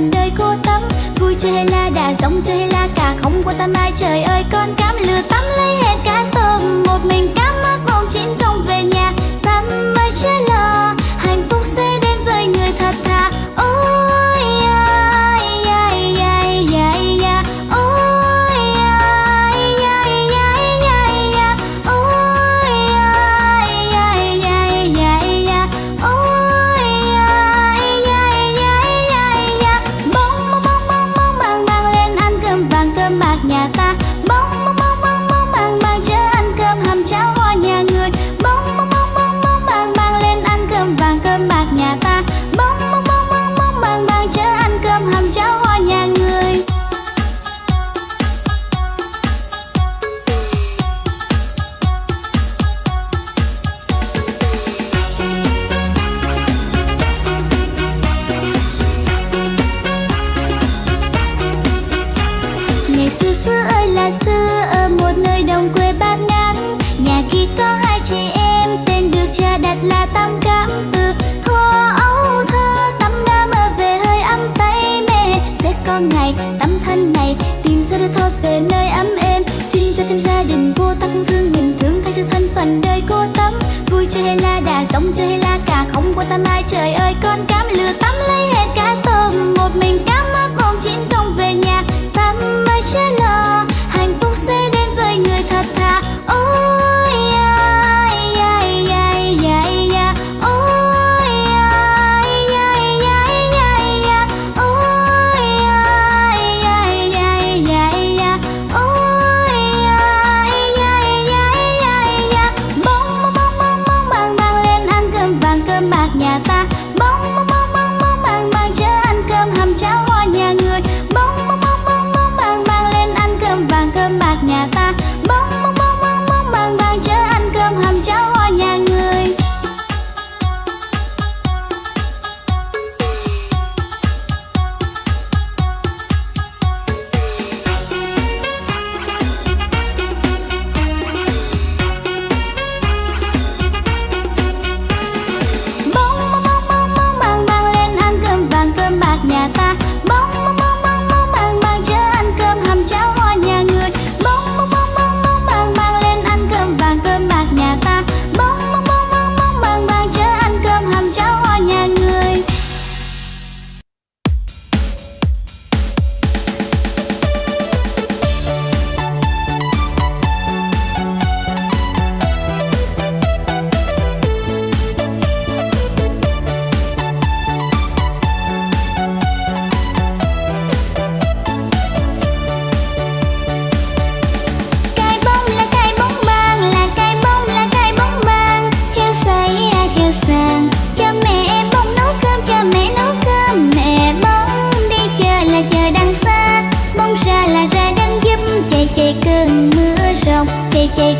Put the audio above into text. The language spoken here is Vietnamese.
quanh đời cô tắm vui chơi hay là đà sống chơi hay là cả không quan tâm ai, trời ơi, con cám lừa tắm lấy hết cá tôm, một mình cám không quan tâm ai. Trời ơi, con cám lừa tắm lấy hết cả tôm. Một mình cám mắt mong chín công về nhà. Tắm mới chết take